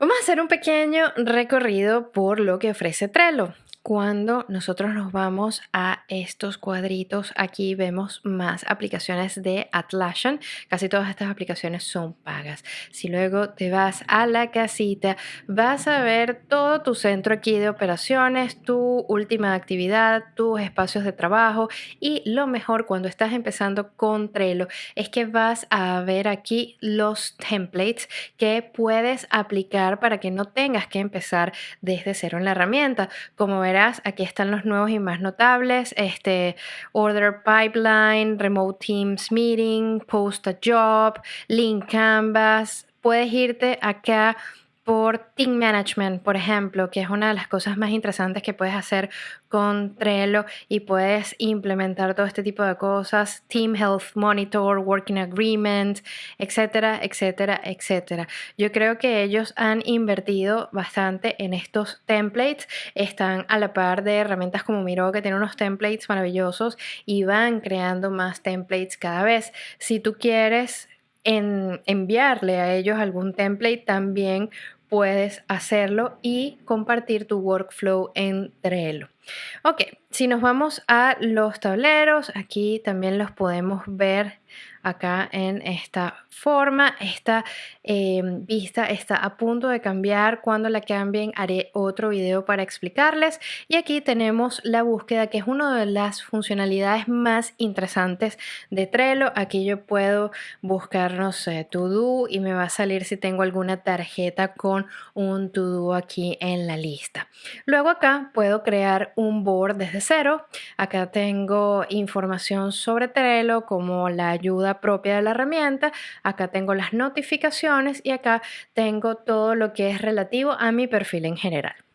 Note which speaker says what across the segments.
Speaker 1: Vamos a hacer un pequeño recorrido por lo que ofrece Trello. Cuando nosotros nos vamos a estos cuadritos, aquí vemos más aplicaciones de Atlassian. Casi todas estas aplicaciones son pagas. Si luego te vas a la casita, vas a ver todo tu centro aquí de operaciones, tu última actividad, tus espacios de trabajo y lo mejor cuando estás empezando con Trello es que vas a ver aquí los templates que puedes aplicar para que no tengas que empezar desde cero en la herramienta. Como verás, aquí están los nuevos y más notables, este Order Pipeline, Remote Teams Meeting, Post a Job, Link Canvas. Puedes irte acá por Team Management, por ejemplo, que es una de las cosas más interesantes que puedes hacer con Trello y puedes implementar todo este tipo de cosas, Team Health Monitor, Working Agreement, etcétera, etcétera, etcétera. Yo creo que ellos han invertido bastante en estos templates, están a la par de herramientas como Miro que tiene unos templates maravillosos y van creando más templates cada vez. Si tú quieres en enviarle a ellos algún template también puedes hacerlo y compartir tu workflow en Trello. Ok, si nos vamos a los tableros, aquí también los podemos ver acá en esta forma. Esta eh, vista está a punto de cambiar. Cuando la cambien haré otro video para explicarles. Y aquí tenemos la búsqueda que es una de las funcionalidades más interesantes de Trello. Aquí yo puedo buscar, no To Do y me va a salir si tengo alguna tarjeta con un To Do aquí en la lista. Luego acá puedo crear un board desde cero. Acá tengo información sobre Trello como la ayuda propia de la herramienta. Acá tengo las notificaciones y acá tengo todo lo que es relativo a mi perfil en general.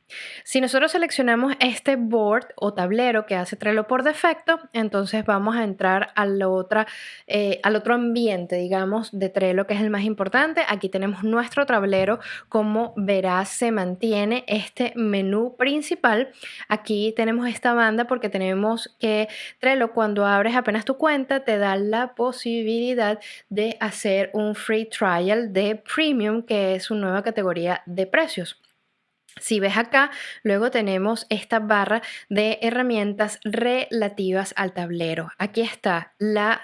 Speaker 1: Si nosotros seleccionamos este board o tablero que hace Trello por defecto, entonces vamos a entrar otra, eh, al otro ambiente, digamos, de Trello, que es el más importante. Aquí tenemos nuestro tablero. Como verás, se mantiene este menú principal. Aquí tenemos esta banda porque tenemos que Trello, cuando abres apenas tu cuenta, te da la posibilidad de hacer un free trial de Premium, que es su nueva categoría de precios. Si ves acá, luego tenemos esta barra de herramientas relativas al tablero. Aquí está la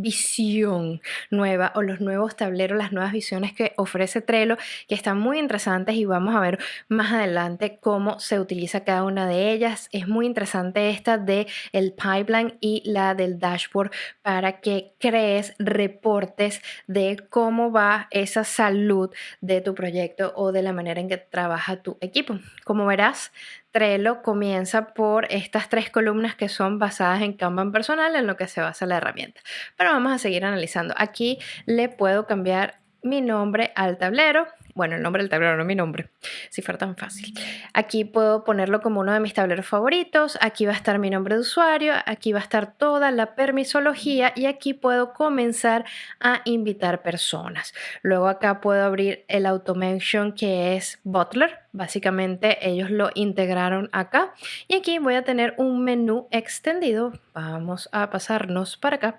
Speaker 1: visión nueva o los nuevos tableros, las nuevas visiones que ofrece Trello, que están muy interesantes y vamos a ver más adelante cómo se utiliza cada una de ellas. Es muy interesante esta de el pipeline y la del dashboard para que crees reportes de cómo va esa salud de tu proyecto o de la manera en que trabaja tu equipo. Como verás, Trello comienza por estas tres columnas que son basadas en Kanban personal, en lo que se basa la herramienta. Pero vamos a seguir analizando. Aquí le puedo cambiar mi nombre al tablero bueno, el nombre del tablero, no mi nombre, si fuera tan fácil. Aquí puedo ponerlo como uno de mis tableros favoritos, aquí va a estar mi nombre de usuario, aquí va a estar toda la permisología y aquí puedo comenzar a invitar personas. Luego acá puedo abrir el automation que es Butler, básicamente ellos lo integraron acá y aquí voy a tener un menú extendido, vamos a pasarnos para acá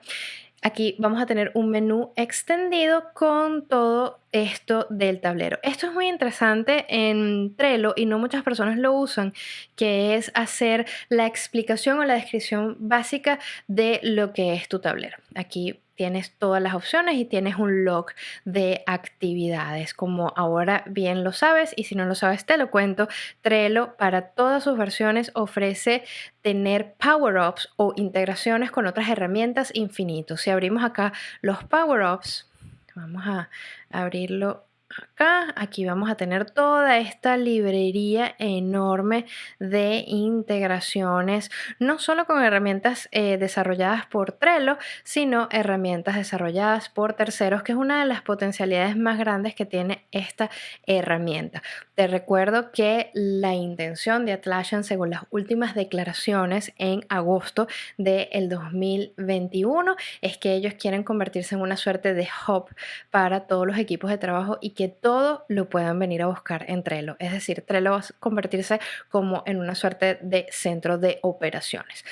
Speaker 1: Aquí vamos a tener un menú extendido con todo esto del tablero. Esto es muy interesante en Trello y no muchas personas lo usan, que es hacer la explicación o la descripción básica de lo que es tu tablero. Aquí tienes todas las opciones y tienes un log de actividades, como ahora bien lo sabes y si no lo sabes te lo cuento. Trello para todas sus versiones ofrece tener power-ups o integraciones con otras herramientas infinitos. Si abrimos acá los power-ups, vamos a abrirlo acá, aquí vamos a tener toda esta librería enorme de integraciones, no solo con herramientas eh, desarrolladas por Trello, sino herramientas desarrolladas por terceros, que es una de las potencialidades más grandes que tiene esta herramienta. Te recuerdo que la intención de Atlassian, según las últimas declaraciones en agosto del 2021, es que ellos quieren convertirse en una suerte de hub para todos los equipos de trabajo y que todo lo puedan venir a buscar en Trello. Es decir, Trello va a convertirse como en una suerte de centro de operaciones.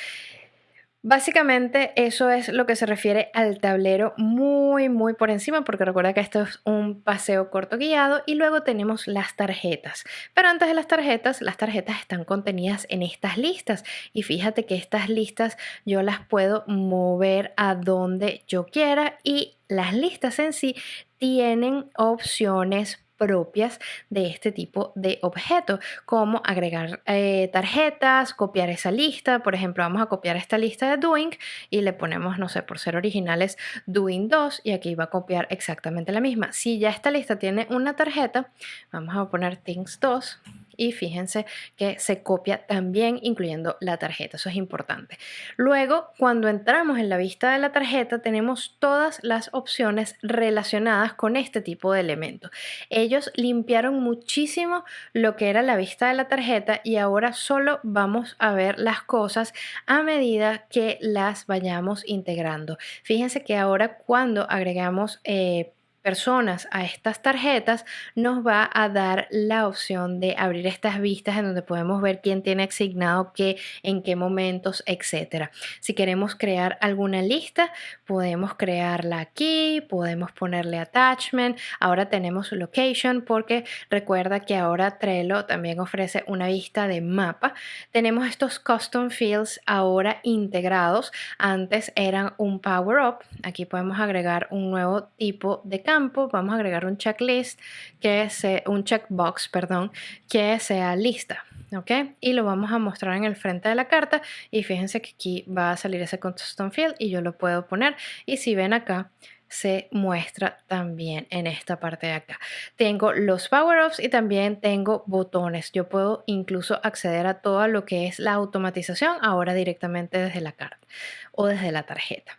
Speaker 1: Básicamente eso es lo que se refiere al tablero muy muy por encima porque recuerda que esto es un paseo corto guiado y luego tenemos las tarjetas. Pero antes de las tarjetas, las tarjetas están contenidas en estas listas y fíjate que estas listas yo las puedo mover a donde yo quiera y las listas en sí tienen opciones propias de este tipo de objeto, como agregar eh, tarjetas, copiar esa lista, por ejemplo, vamos a copiar esta lista de doing y le ponemos, no sé, por ser originales, doing 2 y aquí va a copiar exactamente la misma. Si ya esta lista tiene una tarjeta, vamos a poner things 2 y fíjense que se copia también incluyendo la tarjeta, eso es importante. Luego, cuando entramos en la vista de la tarjeta, tenemos todas las opciones relacionadas con este tipo de elementos. Ellos limpiaron muchísimo lo que era la vista de la tarjeta y ahora solo vamos a ver las cosas a medida que las vayamos integrando. Fíjense que ahora cuando agregamos eh, personas a estas tarjetas, nos va a dar la opción de abrir estas vistas en donde podemos ver quién tiene asignado qué, en qué momentos, etcétera. Si queremos crear alguna lista, podemos crearla aquí, podemos ponerle attachment. Ahora tenemos location porque recuerda que ahora Trello también ofrece una vista de mapa. Tenemos estos custom fields ahora integrados. Antes eran un power up. Aquí podemos agregar un nuevo tipo de campo vamos a agregar un checklist, que sea, un checkbox, perdón, que sea lista. ¿ok? Y lo vamos a mostrar en el frente de la carta y fíjense que aquí va a salir ese custom field y yo lo puedo poner y si ven acá se muestra también en esta parte de acá. Tengo los power-ups y también tengo botones. Yo puedo incluso acceder a todo lo que es la automatización ahora directamente desde la carta o desde la tarjeta.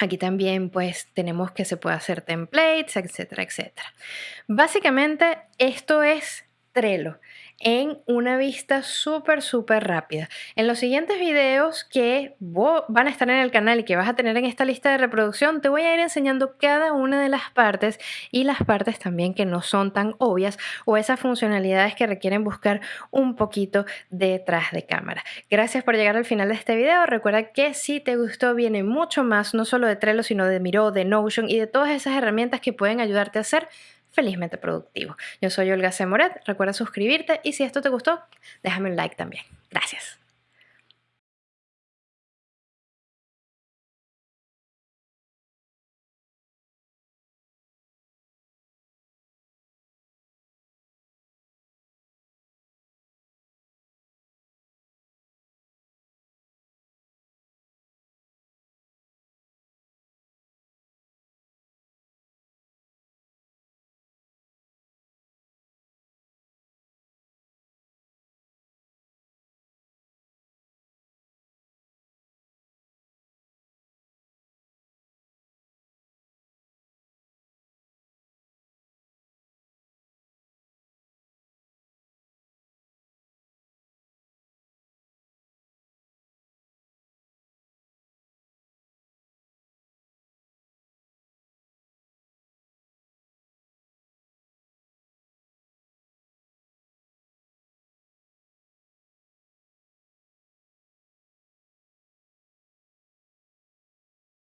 Speaker 1: Aquí también pues tenemos que se puede hacer templates, etcétera, etcétera. Básicamente esto es Trello en una vista súper, súper rápida. En los siguientes videos que van a estar en el canal y que vas a tener en esta lista de reproducción, te voy a ir enseñando cada una de las partes y las partes también que no son tan obvias o esas funcionalidades que requieren buscar un poquito detrás de cámara. Gracias por llegar al final de este video. Recuerda que si te gustó viene mucho más, no solo de Trello, sino de Miro, de Notion y de todas esas herramientas que pueden ayudarte a hacer felizmente productivo. Yo soy Olga C. Moret, recuerda suscribirte y si esto te gustó, déjame un like también. Gracias.